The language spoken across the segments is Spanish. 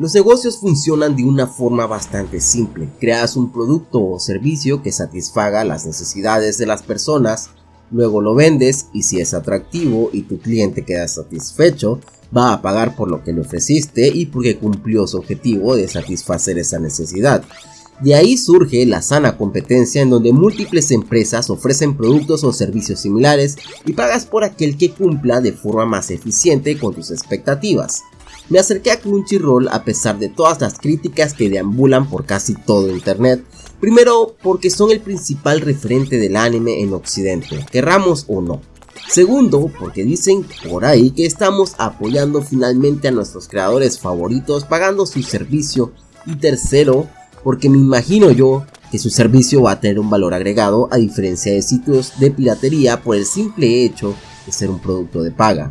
Los negocios funcionan de una forma bastante simple. Creas un producto o servicio que satisfaga las necesidades de las personas, luego lo vendes y si es atractivo y tu cliente queda satisfecho, va a pagar por lo que le ofreciste y porque cumplió su objetivo de satisfacer esa necesidad. De ahí surge la sana competencia en donde múltiples empresas ofrecen productos o servicios similares y pagas por aquel que cumpla de forma más eficiente con tus expectativas. Me acerqué a Crunchyroll a pesar de todas las críticas que deambulan por casi todo internet. Primero, porque son el principal referente del anime en occidente, querramos o no. Segundo, porque dicen por ahí que estamos apoyando finalmente a nuestros creadores favoritos pagando su servicio. Y tercero, porque me imagino yo que su servicio va a tener un valor agregado a diferencia de sitios de piratería por el simple hecho de ser un producto de paga.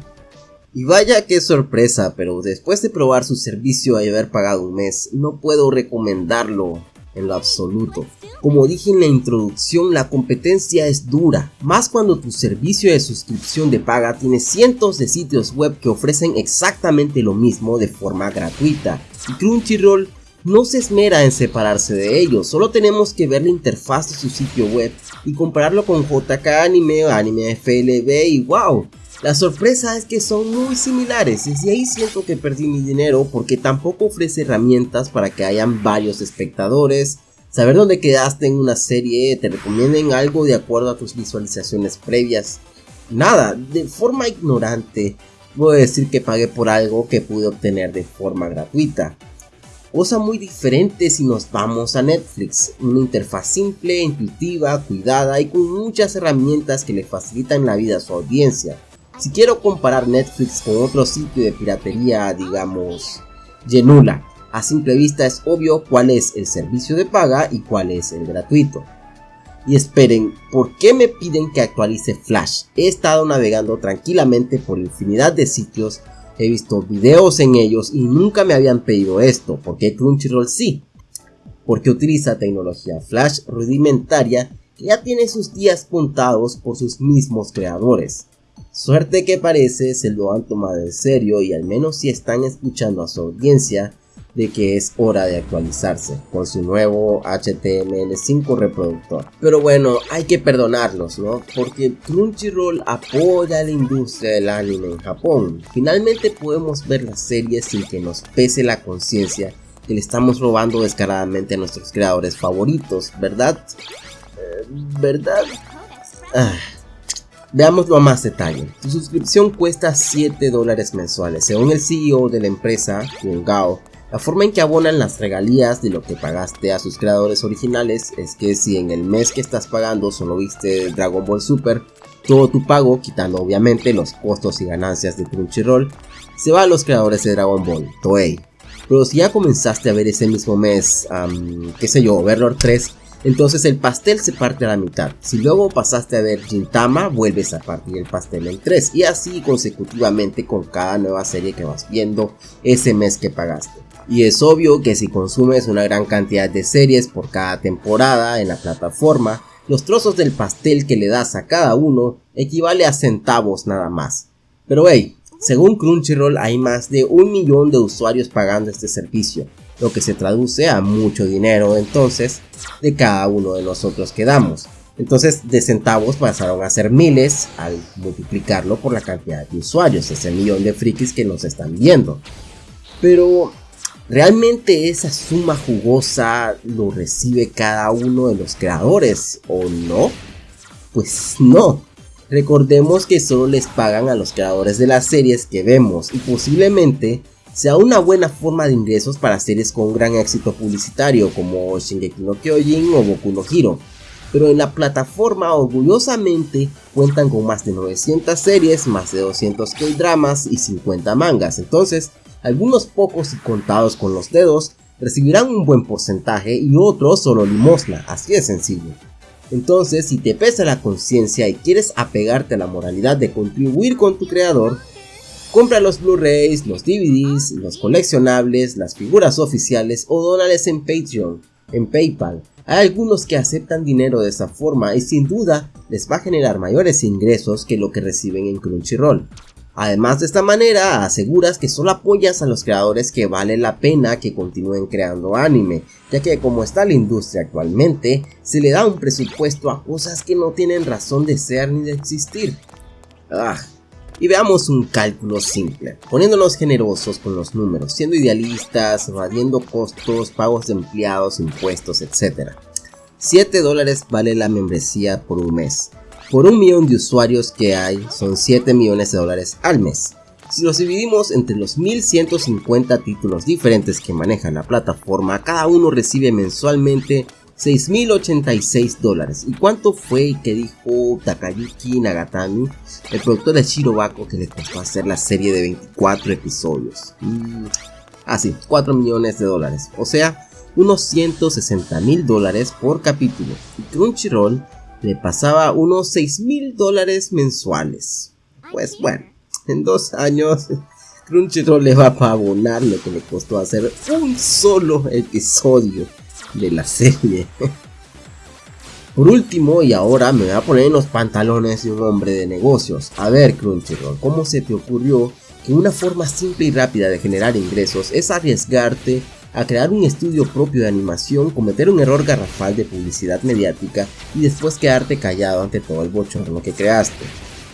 Y vaya que sorpresa, pero después de probar su servicio y haber pagado un mes, no puedo recomendarlo en lo absoluto. Como dije en la introducción, la competencia es dura, más cuando tu servicio de suscripción de paga tiene cientos de sitios web que ofrecen exactamente lo mismo de forma gratuita. Y Crunchyroll no se esmera en separarse de ellos, solo tenemos que ver la interfaz de su sitio web y compararlo con JK Anime Anime FLB y wow, la sorpresa es que son muy similares y ahí siento que perdí mi dinero porque tampoco ofrece herramientas para que hayan varios espectadores, saber dónde quedaste en una serie, te recomienden algo de acuerdo a tus visualizaciones previas. Nada, de forma ignorante, a decir que pagué por algo que pude obtener de forma gratuita. Cosa muy diferente si nos vamos a Netflix, una interfaz simple, intuitiva, cuidada y con muchas herramientas que le facilitan la vida a su audiencia. Si quiero comparar Netflix con otro sitio de piratería, digamos, Genula, a simple vista es obvio cuál es el servicio de paga y cuál es el gratuito. Y esperen, ¿por qué me piden que actualice Flash? He estado navegando tranquilamente por infinidad de sitios, he visto videos en ellos y nunca me habían pedido esto. ¿Por qué Crunchyroll sí? Porque utiliza tecnología Flash rudimentaria que ya tiene sus días contados por sus mismos creadores. Suerte que parece se lo han tomado en serio y al menos si están escuchando a su audiencia de que es hora de actualizarse con su nuevo HTML5 reproductor. Pero bueno, hay que perdonarlos, ¿no? Porque Crunchyroll apoya la industria del anime en Japón. Finalmente podemos ver las series sin que nos pese la conciencia que le estamos robando descaradamente a nuestros creadores favoritos, ¿verdad? Eh, ¿Verdad? Ah. Veámoslo a más detalle. Tu suscripción cuesta 7 dólares mensuales. Según el CEO de la empresa, Gao, la forma en que abonan las regalías de lo que pagaste a sus creadores originales es que si en el mes que estás pagando solo viste Dragon Ball Super, todo tu pago, quitando obviamente los costos y ganancias de Crunchyroll, se va a los creadores de Dragon Ball, Toei. Pero si ya comenzaste a ver ese mismo mes, qué sé yo, Overlord 3, entonces el pastel se parte a la mitad. Si luego pasaste a ver Gintama, vuelves a partir el pastel en 3 y así consecutivamente con cada nueva serie que vas viendo ese mes que pagaste. Y es obvio que si consumes una gran cantidad de series por cada temporada en la plataforma, los trozos del pastel que le das a cada uno equivale a centavos nada más. Pero hey, según Crunchyroll hay más de un millón de usuarios pagando este servicio, lo que se traduce a mucho dinero entonces de cada uno de nosotros que damos. Entonces de centavos pasaron a ser miles al multiplicarlo por la cantidad de usuarios, ese millón de frikis que nos están viendo. Pero ¿realmente esa suma jugosa lo recibe cada uno de los creadores o no? Pues no. Recordemos que solo les pagan a los creadores de las series que vemos y posiblemente sea una buena forma de ingresos para series con gran éxito publicitario como Shingeki no Kyojin o Boku no Hero, pero en la plataforma orgullosamente cuentan con más de 900 series, más de 200 K-dramas y 50 mangas, entonces algunos pocos y contados con los dedos recibirán un buen porcentaje y otros solo limosna, así de sencillo. Entonces, si te pesa la conciencia y quieres apegarte a la moralidad de contribuir con tu creador, Compra los Blu-rays, los DVDs, los coleccionables, las figuras oficiales o dólares en Patreon, en PayPal. Hay algunos que aceptan dinero de esa forma y sin duda les va a generar mayores ingresos que lo que reciben en Crunchyroll. Además de esta manera aseguras que solo apoyas a los creadores que vale la pena que continúen creando anime, ya que como está la industria actualmente, se le da un presupuesto a cosas que no tienen razón de ser ni de existir. Ah, y veamos un cálculo simple, poniéndonos generosos con los números, siendo idealistas, evadiendo costos, pagos de empleados, impuestos, etc. 7 dólares vale la membresía por un mes, por un millón de usuarios que hay, son 7 millones de dólares al mes. Si los dividimos entre los 1150 títulos diferentes que maneja la plataforma, cada uno recibe mensualmente 6.086 dólares. ¿Y cuánto fue que dijo Takayuki Nagatami, el productor de Shirobako, que le costó hacer la serie de 24 episodios? Mm, ah, sí, 4 millones de dólares. O sea, unos 160 mil dólares por capítulo. Y Crunchyroll le pasaba unos 6 mil dólares mensuales. Pues bueno, en dos años Crunchyroll le va a abonar lo que le costó hacer un solo episodio de la serie. Por último, y ahora me voy a poner en los pantalones de un hombre de negocios. A ver, Crunchyroll, ¿cómo se te ocurrió que una forma simple y rápida de generar ingresos es arriesgarte a crear un estudio propio de animación, cometer un error garrafal de publicidad mediática y después quedarte callado ante todo el bochorno que creaste.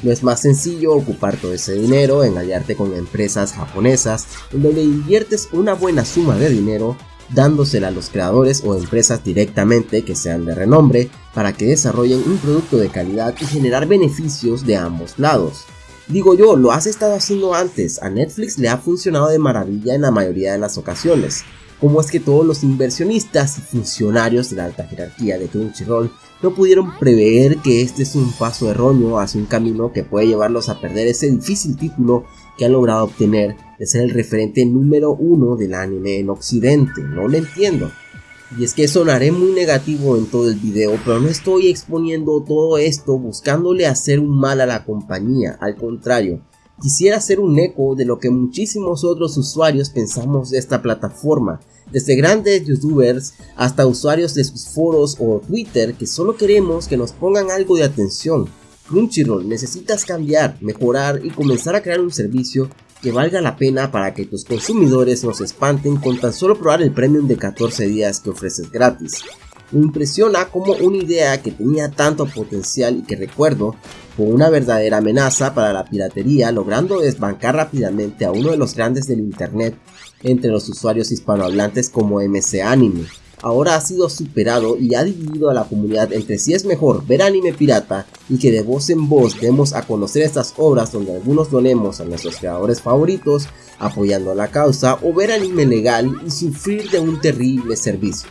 No es más sencillo ocupar todo ese dinero en aliarte con empresas japonesas en donde inviertes una buena suma de dinero dándosela a los creadores o empresas directamente que sean de renombre para que desarrollen un producto de calidad y generar beneficios de ambos lados. Digo yo, lo has estado haciendo antes, a Netflix le ha funcionado de maravilla en la mayoría de las ocasiones, cómo es que todos los inversionistas y funcionarios de la alta jerarquía de Crunchyroll no pudieron prever que este es un paso erróneo hacia un camino que puede llevarlos a perder ese difícil título que han logrado obtener de ser el referente número uno del anime en occidente, no lo entiendo. Y es que sonaré muy negativo en todo el video, pero no estoy exponiendo todo esto buscándole hacer un mal a la compañía, al contrario, quisiera hacer un eco de lo que muchísimos otros usuarios pensamos de esta plataforma, desde grandes youtubers hasta usuarios de sus foros o Twitter que solo queremos que nos pongan algo de atención. Crunchyroll necesitas cambiar, mejorar y comenzar a crear un servicio que valga la pena para que tus consumidores nos espanten con tan solo probar el premium de 14 días que ofreces gratis. Me impresiona como una idea que tenía tanto potencial y que recuerdo fue una verdadera amenaza para la piratería logrando desbancar rápidamente a uno de los grandes del internet entre los usuarios hispanohablantes como MC Anime. Ahora ha sido superado y ha dividido a la comunidad entre si es mejor ver anime pirata y que de voz en voz demos a conocer estas obras donde algunos donemos a nuestros creadores favoritos apoyando la causa o ver anime legal y sufrir de un terrible servicio.